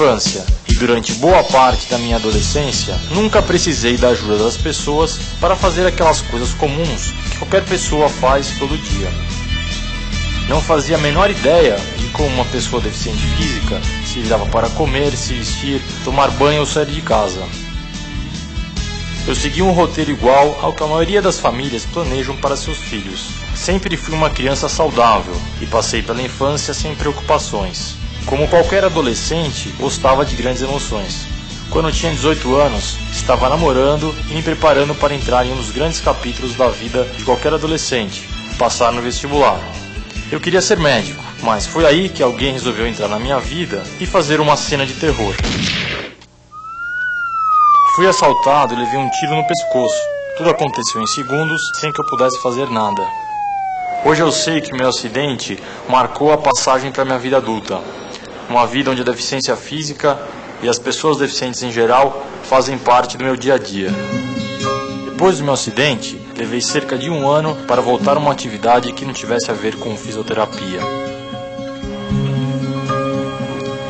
Infância e durante boa parte da minha adolescência, nunca precisei da ajuda das pessoas para fazer aquelas coisas comuns que qualquer pessoa faz todo dia. Não fazia a menor ideia de como uma pessoa deficiente física se virava para comer, se vestir, tomar banho ou sair de casa. Eu segui um roteiro igual ao que a maioria das famílias planejam para seus filhos. Sempre fui uma criança saudável e passei pela infância sem preocupações. Como qualquer adolescente, gostava de grandes emoções. Quando tinha 18 anos, estava namorando e me preparando para entrar em um dos grandes capítulos da vida de qualquer adolescente, passar no vestibular. Eu queria ser médico, mas foi aí que alguém resolveu entrar na minha vida e fazer uma cena de terror. Fui assaltado e levei um tiro no pescoço. Tudo aconteceu em segundos, sem que eu pudesse fazer nada. Hoje eu sei que meu acidente marcou a passagem para minha vida adulta. Uma vida onde a deficiência física e as pessoas deficientes em geral fazem parte do meu dia a dia. Depois do meu acidente, levei cerca de um ano para voltar a uma atividade que não tivesse a ver com fisioterapia.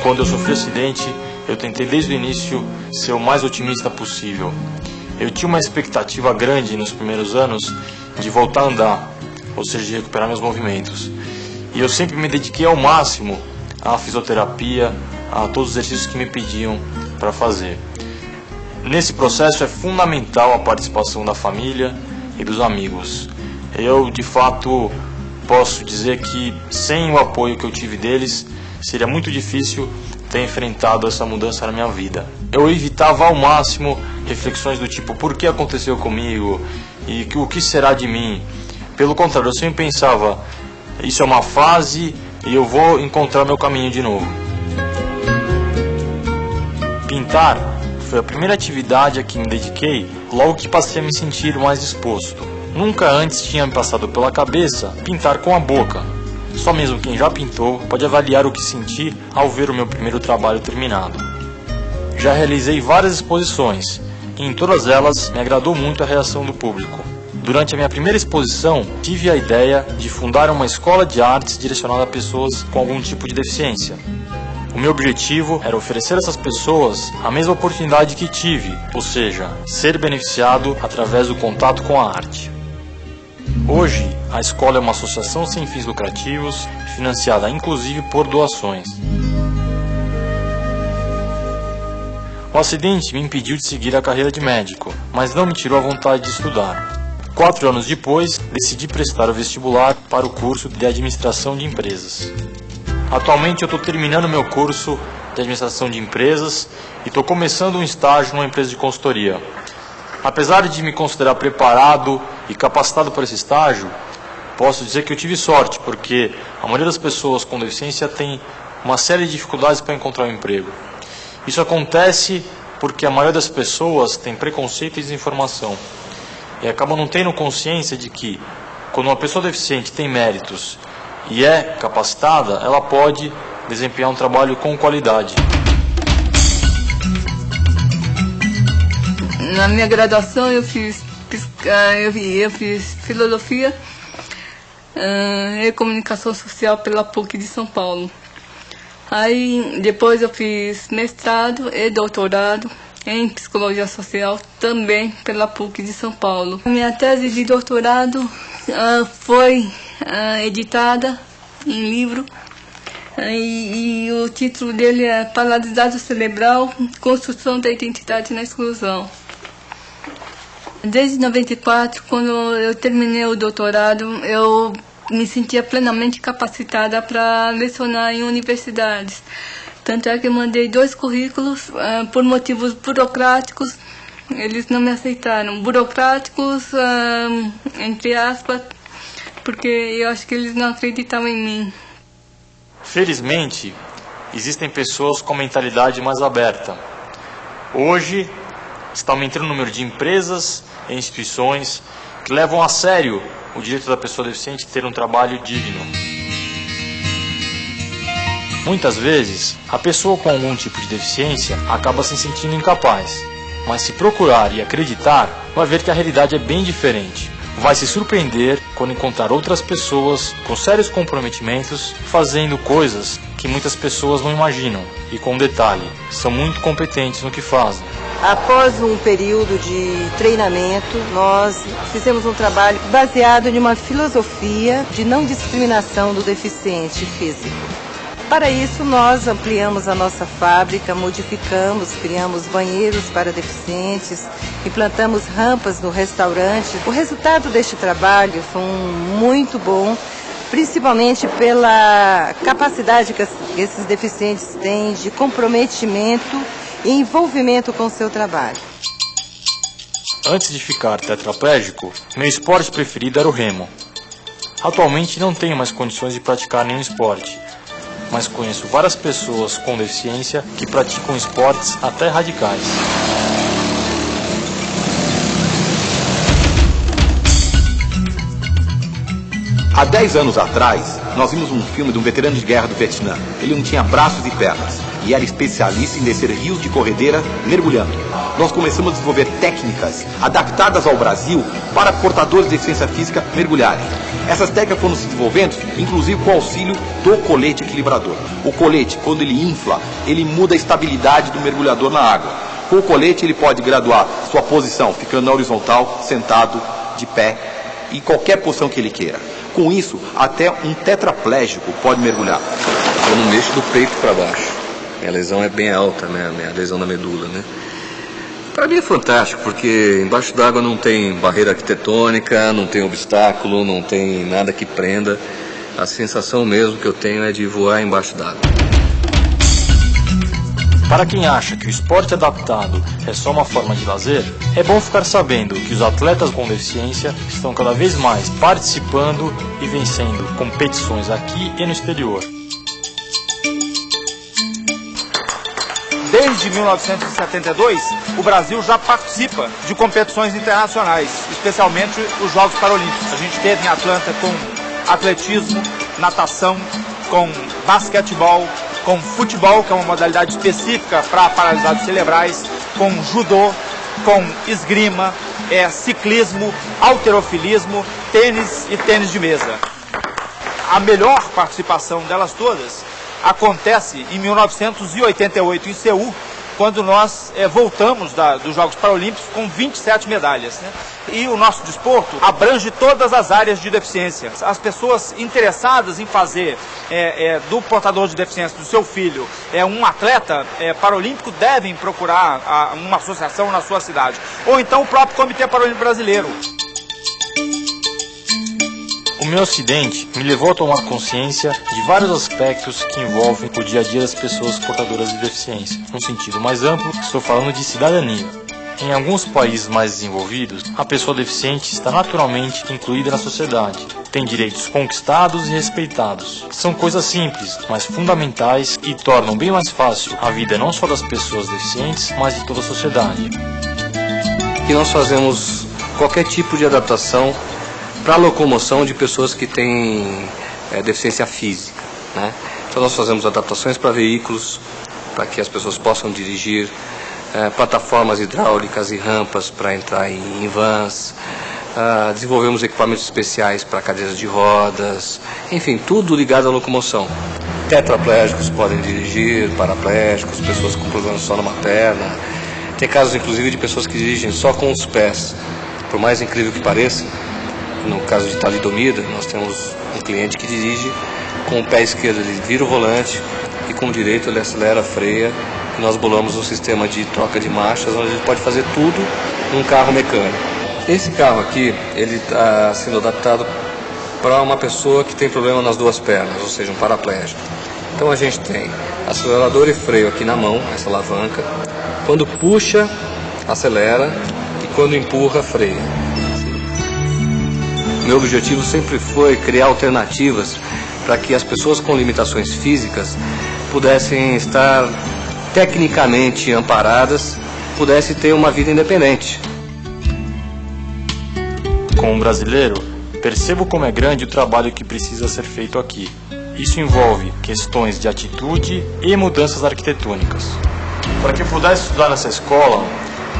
Quando eu sofri acidente, eu tentei desde o início ser o mais otimista possível. Eu tinha uma expectativa grande nos primeiros anos de voltar a andar, ou seja, de recuperar meus movimentos. E eu sempre me dediquei ao máximo à fisioterapia, a todos os exercícios que me pediam para fazer. Nesse processo é fundamental a participação da família e dos amigos. Eu, de fato, posso dizer que sem o apoio que eu tive deles, seria muito difícil ter enfrentado essa mudança na minha vida. Eu evitava ao máximo reflexões do tipo por que aconteceu comigo e o que será de mim. Pelo contrário, eu sempre pensava isso é uma fase e eu vou encontrar meu caminho de novo. Pintar foi a primeira atividade a que me dediquei logo que passei a me sentir mais disposto. Nunca antes tinha me passado pela cabeça pintar com a boca, só mesmo quem já pintou pode avaliar o que senti ao ver o meu primeiro trabalho terminado. Já realizei várias exposições e em todas elas me agradou muito a reação do público. Durante a minha primeira exposição, tive a ideia de fundar uma escola de artes direcionada a pessoas com algum tipo de deficiência. O meu objetivo era oferecer a essas pessoas a mesma oportunidade que tive, ou seja, ser beneficiado através do contato com a arte. Hoje, a escola é uma associação sem fins lucrativos, financiada inclusive por doações. O acidente me impediu de seguir a carreira de médico, mas não me tirou a vontade de estudar. Quatro anos depois, decidi prestar o vestibular para o curso de Administração de Empresas. Atualmente eu estou terminando meu curso de Administração de Empresas e estou começando um estágio numa empresa de consultoria. Apesar de me considerar preparado e capacitado para esse estágio, posso dizer que eu tive sorte, porque a maioria das pessoas com deficiência tem uma série de dificuldades para encontrar um emprego. Isso acontece porque a maioria das pessoas tem preconceito e desinformação. E acabam não tendo consciência de que, quando uma pessoa deficiente tem méritos e é capacitada, ela pode desempenhar um trabalho com qualidade. Na minha graduação eu fiz, eu, eu fiz filosofia e comunicação social pela PUC de São Paulo. Aí depois eu fiz mestrado e doutorado em psicologia social também pela PUC de São Paulo. Minha tese de doutorado uh, foi uh, editada em livro e, e, o título dele é Paralisado Cerebral, Construção da Identidade na Exclusão. Desde 94, quando eu terminei o doutorado, eu me sentia plenamente capacitada para lecionar em universidades. Tanto é que mandei dois currículos uh, por motivos burocráticos, eles não me aceitaram. Burocráticos, uh, entre aspas, porque eu acho que eles não acreditavam em mim. Felizmente, existem pessoas com mentalidade mais aberta. Hoje, está aumentando o número de empresas e instituições que levam a sério o direito da pessoa deficiente ter um trabalho digno. Muitas vezes, a pessoa com algum tipo de deficiência acaba se sentindo incapaz, mas se procurar e acreditar, vai ver que a realidade é bem diferente. vai se surpreender quando encontrar outras pessoas com sérios comprometimentos fazendo coisas que muitas pessoas não imaginam e, com detalhe, são muito competentes no que fazem. Após um período de treinamento, nós fizemos um trabalho baseado em uma filosofia de não discriminação do deficiente físico. Para isso, nós ampliamos a nossa fábrica, modificamos, criamos banheiros para deficientes, implantamos rampas no restaurante. O resultado deste trabalho foi muito bom, principalmente pela capacidade que esses deficientes têm de comprometimento e envolvimento com o seu trabalho. Antes de ficar tetraplégico, meu esporte preferido era o remo. Atualmente não tenho mais condições de praticar nenhum esporte, mas conheço várias pessoas com deficiência que praticam esportes até radicais. Há 10 anos atrás, nós vimos um filme de um veterano de guerra do Vietnã. Ele não tinha braços e pernas e era especialista em descer rios de corredeira mergulhando. Nós começamos a desenvolver técnicas adaptadas ao Brasil para portadores de deficiência física mergulharem. Essas técnicas foram se desenvolvendo, inclusive com o auxílio do colete equilibrador. O colete, quando ele infla, ele muda a estabilidade do mergulhador na água. Com o colete, ele pode graduar sua posição, ficando na horizontal, sentado, de pé, e qualquer posição que ele queira. Com isso, até um tetraplégico pode mergulhar. Eu não mexo do peito para baixo. Minha lesão é bem alta, né? Minha lesão da medula, né? Para mim é fantástico, porque embaixo d'água não tem barreira arquitetônica, não tem obstáculo, não tem nada que prenda. A sensação mesmo que eu tenho é de voar embaixo d'água. Para quem acha que o esporte adaptado é só uma forma de lazer, é bom ficar sabendo que os atletas com deficiência estão cada vez mais participando e vencendo competições aqui e no exterior. Desde 1972, o Brasil já participa de competições internacionais, especialmente os Jogos Paralímpicos. A gente teve em Atlanta com atletismo, natação, com basquetebol, com futebol, que é uma modalidade específica para paralisados cerebrais, com judô, com esgrima, é, ciclismo, alterofilismo, tênis e tênis de mesa. A melhor participação delas todas acontece em 1988 em Seul, quando nós é, voltamos da, dos Jogos Paralímpicos com 27 medalhas. Né? E o nosso desporto abrange todas as áreas de deficiência. As pessoas interessadas em fazer é, é, do portador de deficiência, do seu filho, é um atleta paralímpico, devem procurar a, uma associação na sua cidade. Ou então o próprio Comitê Paralímpico Brasileiro. O meu acidente me levou a tomar consciência de vários aspectos que envolvem o dia a dia das pessoas portadoras de deficiência. Num sentido mais amplo, estou falando de cidadania. Em alguns países mais desenvolvidos, a pessoa deficiente está naturalmente incluída na sociedade. Tem direitos conquistados e respeitados. São coisas simples, mas fundamentais e tornam bem mais fácil a vida não só das pessoas deficientes, mas de toda a sociedade. E nós fazemos qualquer tipo de adaptação para a locomoção de pessoas que têm é, deficiência física. Né? Então nós fazemos adaptações para veículos, para que as pessoas possam dirigir, é, plataformas hidráulicas e rampas para entrar em, em vans, uh, desenvolvemos equipamentos especiais para cadeiras de rodas, enfim, tudo ligado à locomoção. Tetraplégicos podem dirigir, paraplégicos, pessoas com problemas só numa perna. Tem casos, inclusive, de pessoas que dirigem só com os pés. Por mais incrível que pareça, no caso de talidomida, nós temos um cliente que dirige com o pé esquerdo, ele vira o volante e com o direito ele acelera, freia. E nós bolamos um sistema de troca de marchas onde ele pode fazer tudo num carro mecânico. Esse carro aqui, ele está sendo adaptado para uma pessoa que tem problema nas duas pernas, ou seja, um paraplégico. Então a gente tem acelerador e freio aqui na mão, essa alavanca. Quando puxa, acelera e quando empurra, freia. Meu objetivo sempre foi criar alternativas para que as pessoas com limitações físicas pudessem estar tecnicamente amparadas, pudessem ter uma vida independente. Como brasileiro, percebo como é grande o trabalho que precisa ser feito aqui. Isso envolve questões de atitude e mudanças arquitetônicas. Para que pudesse estudar nessa escola,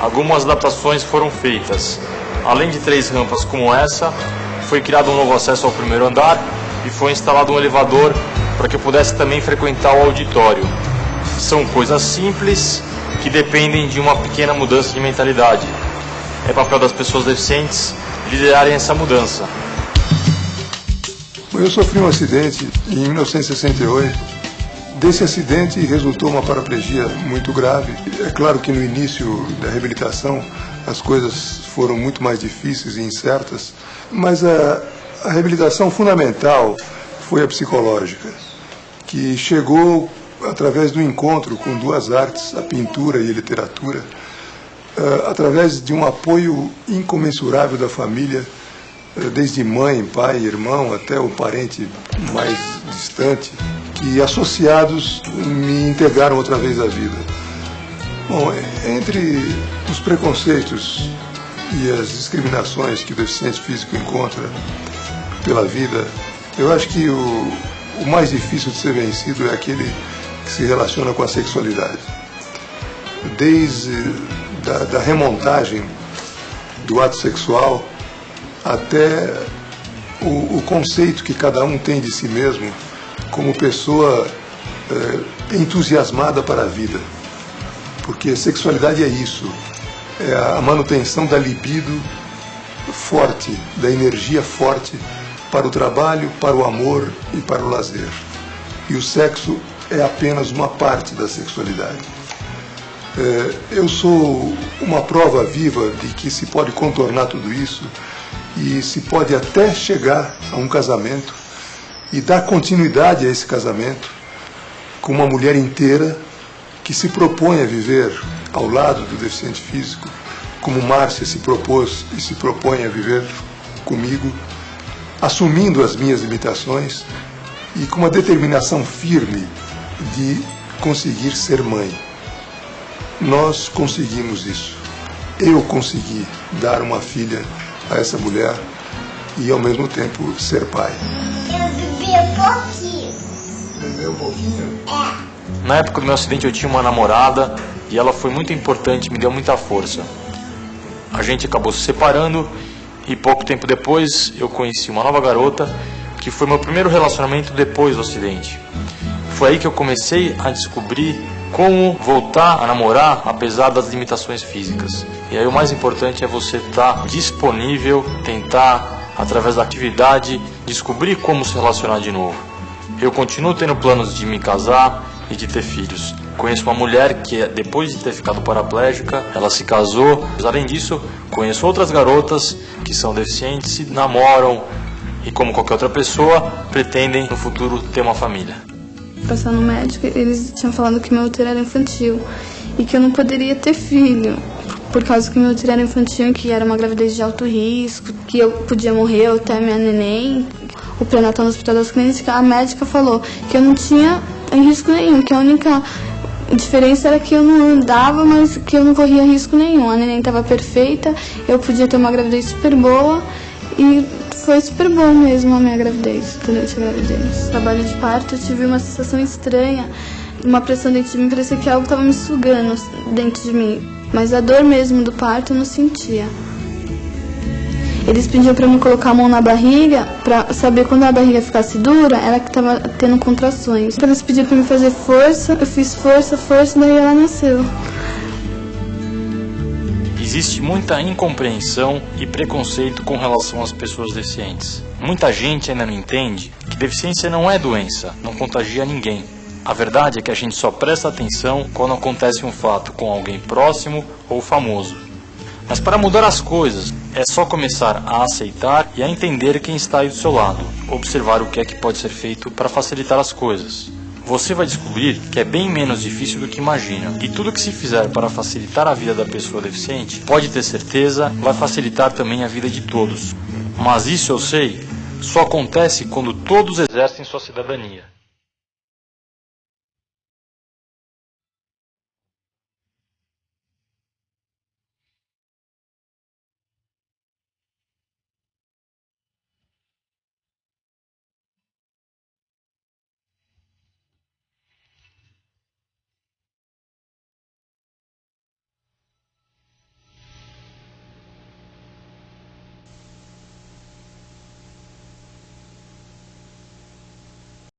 algumas adaptações foram feitas, Além de três rampas como essa, foi criado um novo acesso ao primeiro andar e foi instalado um elevador para que eu pudesse também frequentar o auditório. São coisas simples que dependem de uma pequena mudança de mentalidade. É papel das pessoas deficientes liderarem essa mudança. Eu sofri um acidente em 1968. Desse acidente resultou uma paraplegia muito grave. É claro que no início da reabilitação as coisas foram muito mais difíceis e incertas, mas a, a reabilitação fundamental foi a psicológica, que chegou através do encontro com duas artes, a pintura e a literatura, uh, através de um apoio incomensurável da família, uh, desde mãe, pai, irmão, até o parente mais distante, que associados me integraram outra vez à vida. Bom, entre os preconceitos e as discriminações que o deficiente físico encontra pela vida, eu acho que o, o mais difícil de ser vencido é aquele que se relaciona com a sexualidade. Desde da, da remontagem do ato sexual até o, o, conceito que cada um tem de si mesmo como pessoa é, entusiasmada para a vida. Porque sexualidade é isso, é a manutenção da libido forte, da energia forte para o trabalho, para o amor e para o lazer. E o sexo é apenas uma parte da sexualidade. É, eu sou uma prova viva de que se pode contornar tudo isso e se pode até chegar a um casamento e dar continuidade a esse casamento com uma mulher inteira que se propõe a viver ao lado do deficiente físico, como Márcia se propôs e se propõe a viver comigo, assumindo as minhas limitações e com uma determinação firme de conseguir ser mãe. Nós conseguimos isso. Eu consegui dar uma filha a essa mulher e ao mesmo tempo ser pai. Eu vivi um pouquinho. Viveu um pouquinho? É. Na época do meu acidente eu tinha uma namorada e ela foi muito importante, me deu muita força. A gente acabou se separando e pouco tempo depois eu conheci uma nova garota que foi meu primeiro relacionamento depois do acidente. Foi aí que eu comecei a descobrir como voltar a namorar apesar das limitações físicas. E aí o mais importante é você estar tá disponível, tentar através da atividade descobrir como se relacionar de novo. Eu continuo tendo planos de me casar e de ter filhos. Conheço uma mulher que depois de ter ficado paraplégica, ela se casou. Além disso, conheço outras garotas que são deficientes e namoram e como qualquer outra pessoa pretendem no futuro ter uma família passar no médico, eles tinham falado que meu útero era infantil e que eu não poderia ter filho, por causa que meu útero era infantil, que era uma gravidez de alto risco, que eu podia morrer até minha neném. O pré-natal no Hospital das Clínicas, a médica falou que eu não tinha risco nenhum, que a única diferença era que eu não andava, mas que eu não corria risco nenhum. A neném estava perfeita, eu podia ter uma gravidez super boa e foi super bom mesmo a minha gravidez, durante a gravidez. Trabalho de parto eu tive uma sensação estranha, uma pressão dentro de mim, parecia que algo estava me sugando dentro de mim. Mas a dor mesmo do parto eu não sentia. Eles pediam para me colocar a mão na barriga, para saber quando a barriga ficasse dura, era que estava tendo contrações. Então eles pediram para me fazer força, eu fiz força, força, daí ela nasceu. Existe muita incompreensão e preconceito com relação às pessoas deficientes. Muita gente ainda não entende que deficiência não é doença, não contagia ninguém. A verdade é que a gente só presta atenção quando acontece um fato com alguém próximo ou famoso. Mas para mudar as coisas, é só começar a aceitar e a entender quem está aí do seu lado, observar o que é que pode ser feito para facilitar as coisas. Você vai descobrir que é bem menos difícil do que imagina. E tudo que se fizer para facilitar a vida da pessoa deficiente, pode ter certeza, vai facilitar também a vida de todos. Mas isso eu sei, só acontece quando todos exercem sua cidadania.